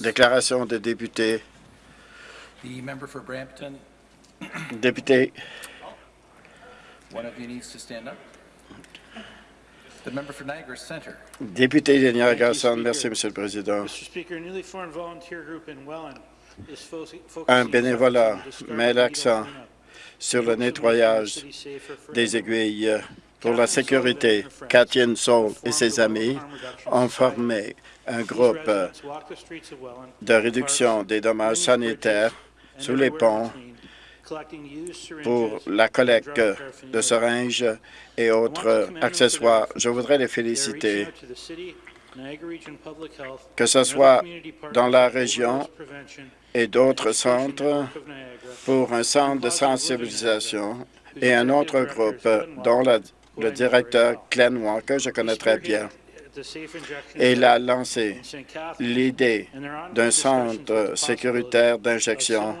Déclaration de député. The member for Brampton, Député, one of you needs to stand up. The member for Niagara Centre, député de Niagara Centre. Merci. Monsieur le Président. Mr. Speaker, a newly formed volunteer group in Welland is fo- focusing Un bénévolat met l'accent cleanup. sur le nettoyage des aiguilles pour la sécurité. Catherine Saul et ses amis ont formé un groupe de réduction des dommages sanitaires sous les ponts pour la collecte de seringes et autres accessoires. Je voudrais les féliciter, que ce soit dans la région et d'autres centres pour un centre de sensibilisation et un autre groupe dont la- le directeur Glenn Walker, je connais très bien. Il a lancé l'idée d'un centre sécuritaire d'injection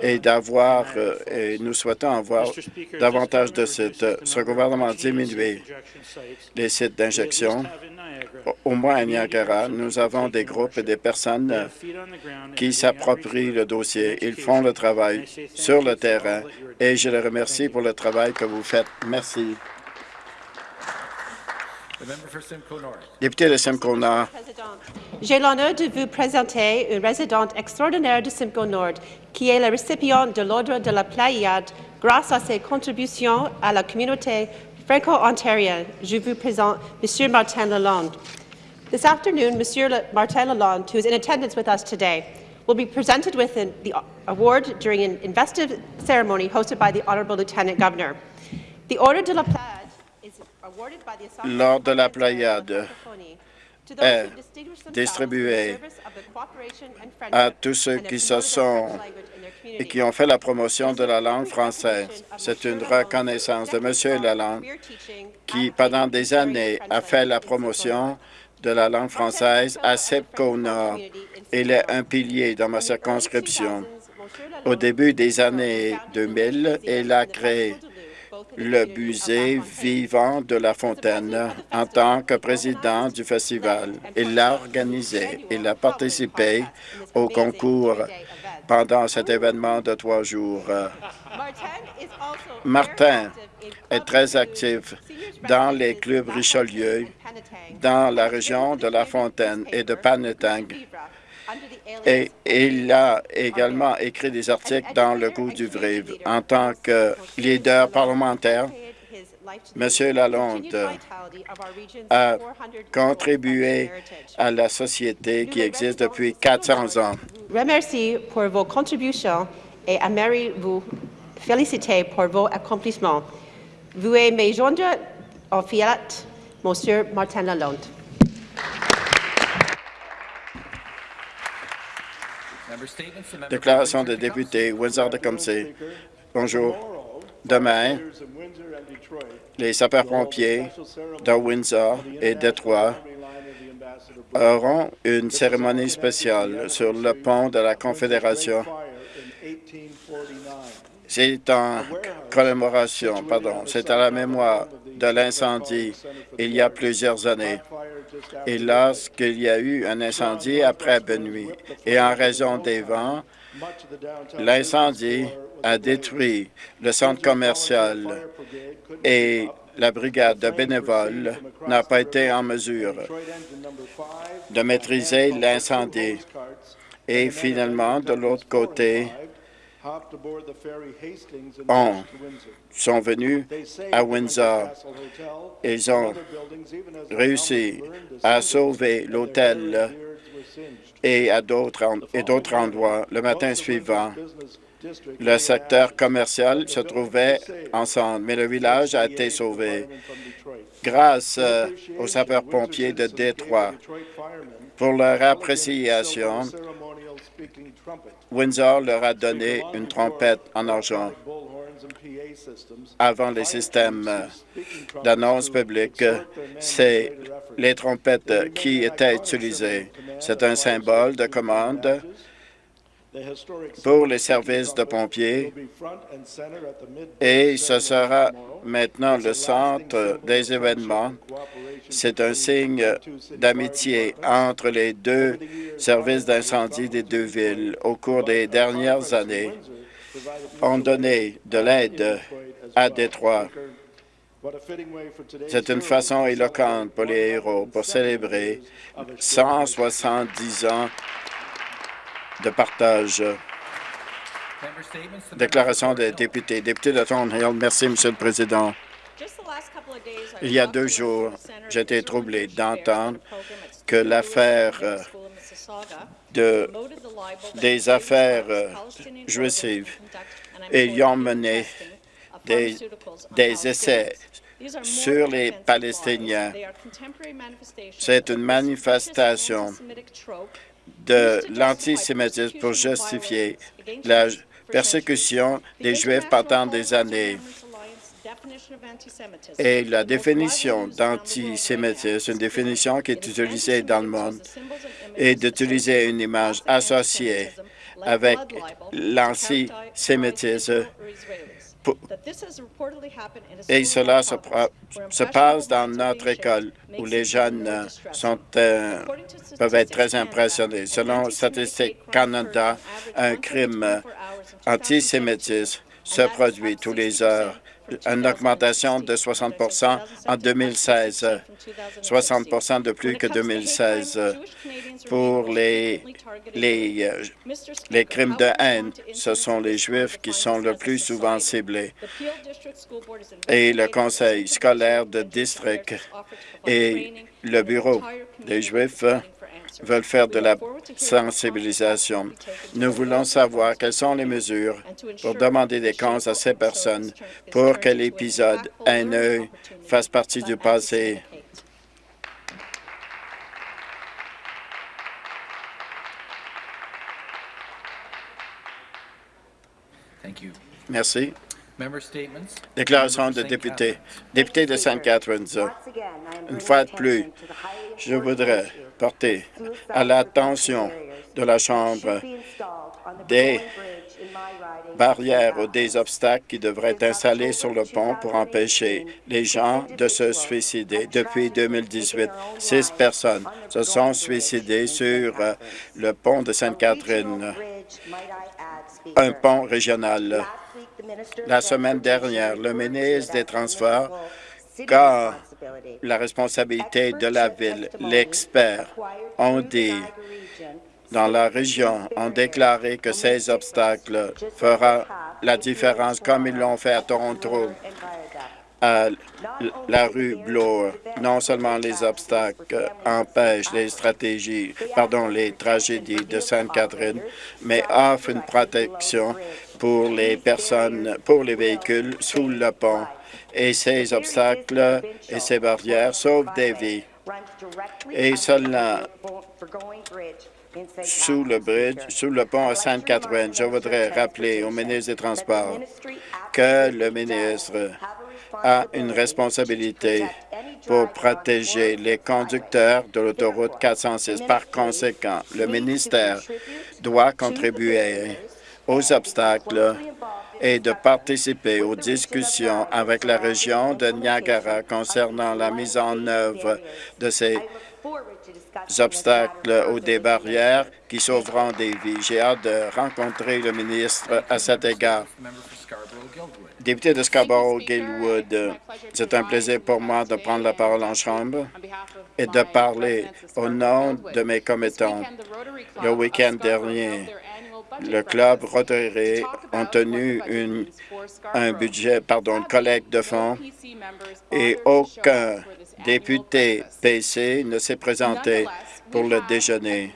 et d'avoir, euh, et nous souhaitons avoir davantage de sites. Ce gouvernement a diminué les sites d'injection. Au- moins à Niagara, nous avons des groupes et des personnes qui s'approprient le dossier. Ils font le travail sur le terrain et je les remercie pour le travail que vous faites. Merci. Député de Simcoe Nord, Président, J'ai l'honneur de vous présenter une résidente extraordinaire de Simcoe Nord qui est la récipiente de l'Ordre de la Pléiade grâce à ses contributions à la communauté franco-ontarienne. Je vous présente M. Martin Lalonde. This afternoon, M. Martin Lalonde, who is in attendance with us today, will be presented with an, the award during an investive ceremony hosted by the Honourable Lieutenant Governor. The Order de la Pléiade Lors de la Pléiade, those est distribuée à tous ceux qui se sont et qui ont fait la promotion de la langue française. C'est une reconnaissance de M. Lalonde qui, pendant des années, a fait la promotion de la langue française à Sepco Nord. Il est un pilier dans ma circonscription. Au début des années 2000, il a créé le musée vivant de La Fontaine en tant que président du festival. Il l'a organisé. Il a participé au concours pendant cet événement de trois jours. Martin est très actif dans les clubs Richelieu, dans la région de La Fontaine et de Panetang. Et il a également écrit des articles dans le goût du Vrive. En tant que leader parlementaire, M. Lalonde a contribué à la société qui existe depuis 400 ans. remercie pour vos contributions et aimerais vous féliciter pour vos accomplissements. Vous aimez joindre en fiat, Monsieur Martin Lalonde. Déclaration de député, Windsor de Comté. Bonjour. Demain, les sapeurs-pompiers de Windsor et Détroit auront une cérémonie spéciale sur le pont de la Confédération. C'est en commémoration, pardon, c'est à la mémoire de l'incendie il y a plusieurs années. Et lorsqu'il y a eu un incendie après Benoît, et en raison des vents, l'incendie a détruit le centre commercial et la brigade de bénévoles n'a pas été en mesure de maîtriser l'incendie. Et finalement, de l'autre côté, on sont venus à Windsor. Ils ont réussi à sauver l'hôtel et à d'autres en- et d'autres endroits. Le matin suivant, le secteur commercial se trouvait ensemble, mais le village a été sauvé grâce euh, aux sapeurs-pompiers de Détroit. Pour leur appréciation, Windsor leur a donné une trompette en argent. Avant les systèmes euh, d'annonce publique, c'est les trompettes qui étaient utilisées. C'est un symbole de commande pour les services de pompiers et ce sera maintenant le centre des événements. C'est un signe d'amitié entre les deux services d'incendie des deux villes. Au cours des dernières années, ont donné de l'aide à Détroit. C'est une façon éloquente pour les héros pour célébrer 170 ans de partage. Déclaration des députés. Député de Thornhill, merci, Monsieur le Président. Il y a deux jours, été troublé d'entendre que l'affaire euh, de, des affaires euh, juives, ont mené des essais sur les Palestiniens. C'est une manifestation de l'antisémitisme pour justifier la persécution des Juifs pendant des années. Et la définition d'antisémitisme, une définition qui est utilisée dans le monde, est d'utiliser une image associée avec l'antisémitisme. Et cela se, passe dans notre école où les jeunes euh, sont, euh, peuvent être très impressionnés. Selon Statistique Canada, un crime antisémitisme se produit tous les heures, une augmentation de 60% en 2016, 60% de plus que 2016. Pour les, les, euh, les crimes de haine, ce sont les Juifs qui sont le plus souvent ciblés. Et le conseil scolaire de district et le bureau des Juifs veulent faire de la sensibilisation. Nous voulons savoir quelles sont les mesures pour demander des comptes à ces personnes pour que l'épisode haineux fasse partie du passé. Merci. Déclaration de député. Député de St. Catharines, une fois de plus, je voudrais porter à l'attention de la Chambre des barrières ou des obstacles qui devraient être installés sur le pont pour empêcher les gens de se suicider. Depuis 2018, six personnes se sont suicidées sur euh, le pont de Sainte-Catherine, un pont régional. La semaine dernière, le ministre des Transports a la responsabilité de la ville. L'expert ont dit dans la région ont déclaré que ces obstacles feront la différence comme ils l'ont fait à Toronto, à la rue Bloor. Non seulement les obstacles empêchent les stratégies, pardon, les tragédies de Sainte-Catherine, mais offrent une protection pour les personnes, pour les véhicules sous le pont. Et ces obstacles et ces barrières sauvent des vies. Et cela sous le bridge, sous le pont à Sainte-Catherine. Je voudrais rappeler au ministre des Transports que le ministre a une responsabilité pour protéger les conducteurs de l'autoroute 406. Par conséquent, le ministère doit contribuer aux obstacles et de participer aux discussions avec la région de Niagara concernant la mise en œuvre de ces obstacles ou des barrières qui sauveront des vies. J'ai hâte de rencontrer le ministre à cet égard. Député de Scarborough-Gilwood, c'est un plaisir pour moi de prendre la parole en Chambre et de parler au nom de mes commettants. Le week-end dernier, le club Rotary a tenu un budget, pardon, une collecte de fonds et aucun député PC ne s'est présenté pour le déjeuner.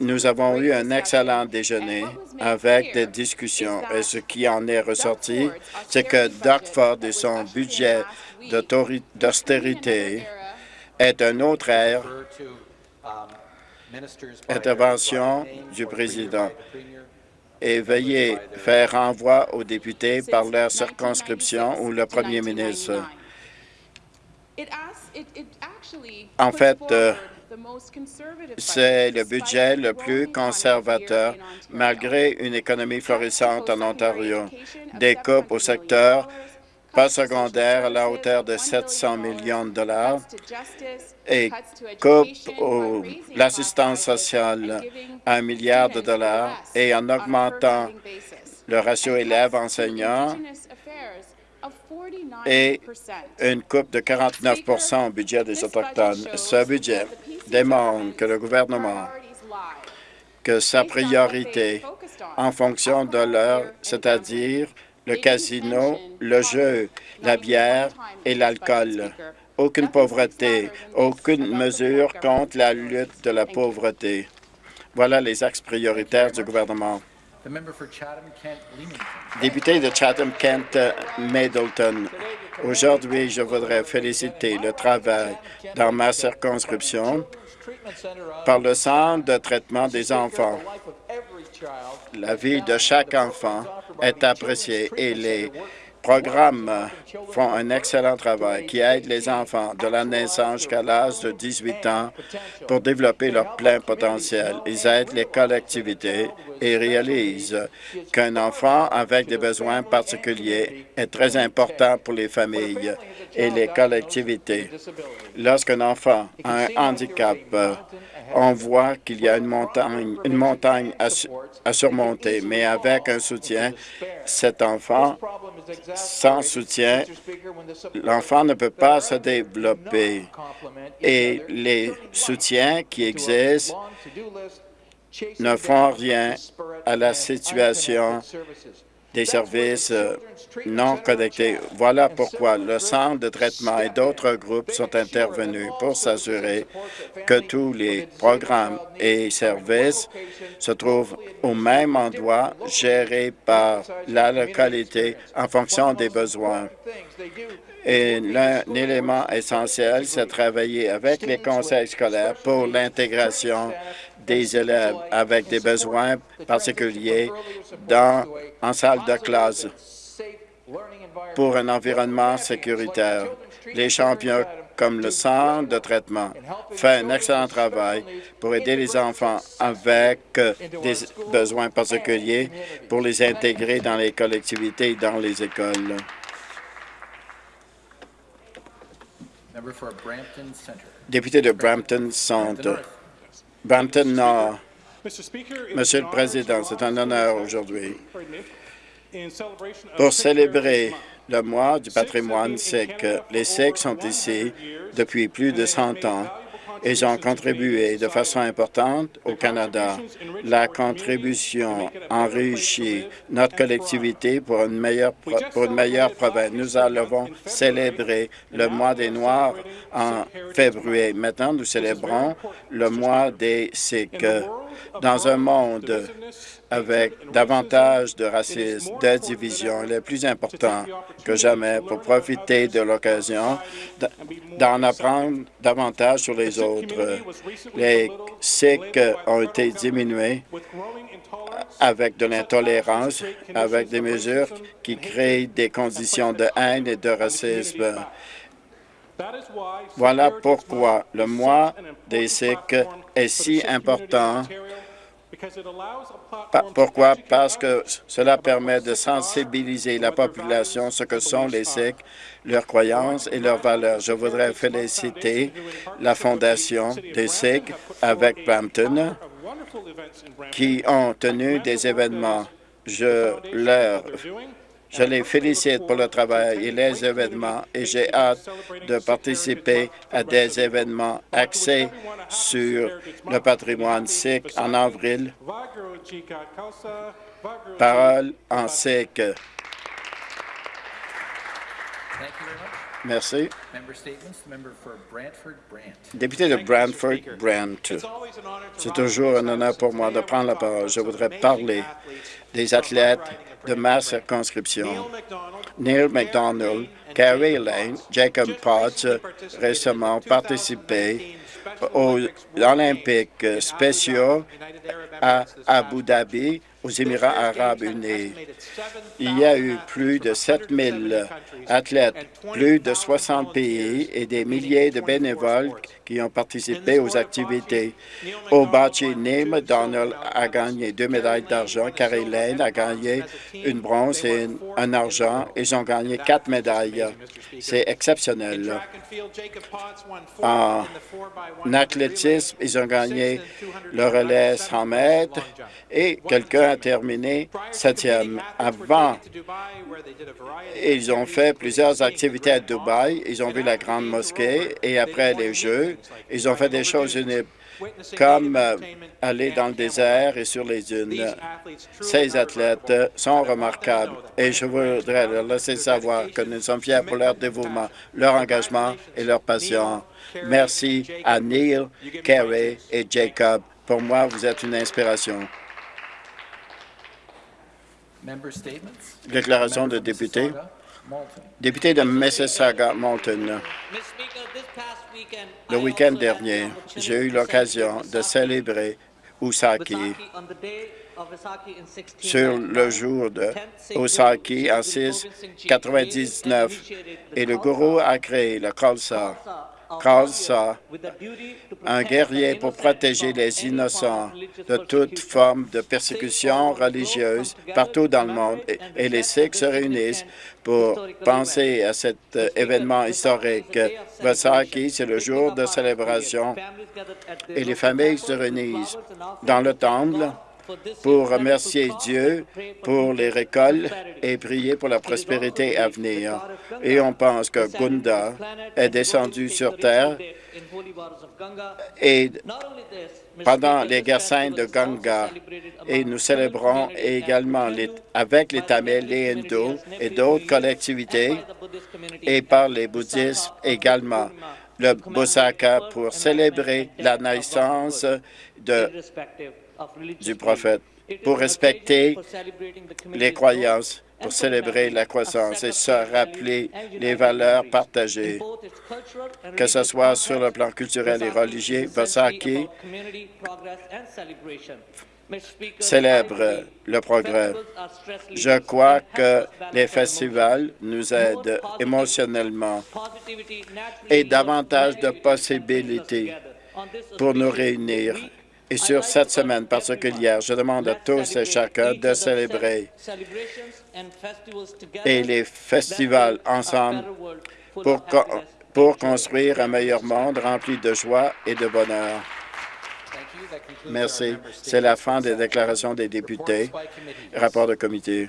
Nous avons eu un excellent déjeuner avec des discussions et ce qui en est ressorti, c'est que Doug et son budget d'austérité est un autre ère Intervention du président. et veuillez faire renvoi aux députés par leur circonscription ou le premier ministre. En fait, euh, C'est le budget le plus conservateur malgré une économie florissante en Ontario. Des coupes au secteur postsecondaire à la hauteur de 700 millions de dollars et coupe l'assistance sociale à un milliard de dollars et en augmentant le ratio élèves-enseignants et une coupe de 49% au budget des Autochtones. Ce budget démontre que le gouvernement, que sa priorité en fonction de l'heure, c'est-à-dire le casino, le jeu, la bière et l'alcool. Aucune pauvreté, aucune mesure contre la lutte de la pauvreté. Voilà les axes prioritaires du gouvernement. Député de Chatham-Kent Middleton, aujourd'hui, je voudrais féliciter le travail dans ma circonscription par le Centre de traitement des enfants. La vie de chaque enfant est appréciée et les programmes font un excellent travail qui aide les enfants de la naissance jusqu'à l'âge de 18 ans pour développer leur plein potentiel. Ils aident les collectivités et réalisent qu'un enfant avec des besoins particuliers est très important pour les familles et les collectivités. Lorsqu'un enfant a un handicap, on voit qu'il y a une montagne, à, à surmonter, mais avec un soutien, cet enfant, sans soutien, l'enfant ne peut pas se développer. Et les soutiens qui existent ne font rien à la situation des services euh, non connectés. Voilà pourquoi le Centre de traitement et d'autres groupes sont intervenus pour s'assurer que tous les programmes et services se trouvent au même endroit, gérés par la localité en fonction des besoins. Et l'un élément essentiel, c'est travailler avec les conseils scolaires pour l'intégration des élèves avec des besoins particuliers dans, en salle de classe pour un environnement sécuritaire. Les champions comme le centre de traitement fait un excellent travail pour aider les enfants avec euh, des besoins particuliers pour les intégrer dans les collectivités et dans les écoles. Député de Brampton Centre, Brampton Nord. Monsieur le Président, c'est un honneur aujourd'hui pour célébrer le mois du patrimoine sikh. Les Sikhs sont ici depuis plus de 100 ans ils ont contribué de façon importante au Canada. La contribution enrichit notre collectivité pour une meilleure, pour une meilleure province. Nous allons célébrer le mois des Noirs en février. Maintenant, nous célébrons le mois des Sikhs. Dans un monde avec davantage de racisme, de division, il est plus important que jamais pour profiter de l'occasion d'en apprendre davantage sur les autres. Les Sikhs ont été diminués avec de l'intolérance, avec des mesures qui créent des conditions de haine et de racisme. Voilà pourquoi le mois des Sikhs est si important. Pourquoi? Parce que cela permet de sensibiliser la population ce que sont les Sikhs, leurs croyances et leurs valeurs? Je voudrais féliciter la Fondation des Sikhs avec Brampton qui ont tenu des événements. Je leur je les félicite pour le travail et les événements et j'ai hâte de participer à des événements axés sur le patrimoine sikh en avril. Parole en sikh. Merci. Member statements. The member for Brantford Brant. Député de Brantford, Brant. C'est toujours un honneur pour moi de prendre la parole. Je voudrais parler des athlètes de ma circonscription. Neil McDonald, Carrie Lane, Jacob Potts récemment participé aux Olympiques spéciaux à Abu Dhabi aux Émirats arabes unis. Il y a eu plus de 7000 athlètes, plus de 60 pays et des milliers de bénévoles qui ont participé aux activités. Au bocce, Donald a gagné deux médailles d'argent, Carrie Lane a gagné une bronze et un argent. Ils ont gagné quatre médailles. C'est exceptionnel. En athlétisme, ils ont gagné le relais 100 mètres et quelqu'un a terminé septième. Avant, ils ont fait plusieurs activités à Dubaï. Ils ont vu la Grande Mosquée et après les Jeux, ils ont fait des choses uniques comme euh, aller dans le désert et sur les dunes. Ces athlètes sont remarquables et je voudrais leur laisser savoir que nous sommes fiers pour leur dévouement, leur engagement et leur passion. Merci à Neil, Kerry et Jacob. Pour moi, vous êtes une inspiration. Member statements? Déclaration de député. Député de Mississauga-Malton, le week-end dernier, j'ai eu l'occasion de célébrer Usaki sur le jour de Osaki en 699 et le gourou a créé le Khalsa. Un guerrier pour protéger les innocents de toute forme de persécution religieuse partout dans le monde. Et- Et les Sikhs se réunissent pour penser à cet euh, événement historique. Vaisakhi, c'est le jour de célébration et les familles se réunissent dans le temple pour remercier Dieu pour les récoltes et prier pour la prospérité à venir. Et on pense que Gunda est descendu sur terre et pendant les guerres saintes de Ganga. Et nous célébrons également avec les Tamils, les hindous et d'autres collectivités et par les bouddhistes également le Bosaka pour célébrer la naissance de, du prophète, pour respecter les croyances, pour célébrer la croissance et se rappeler les valeurs partagées, que ce soit sur le plan culturel et religieux. Vasaki célèbre le progrès. Je crois que les festivals nous aident émotionnellement et davantage de possibilités pour nous réunir. Et sur cette semaine particulière, je demande à tous et chacun de célébrer et les festivals ensemble pour, pour construire un meilleur monde rempli de joie et de bonheur. Merci. C'est la fin des déclarations des députés. Rapport de comité.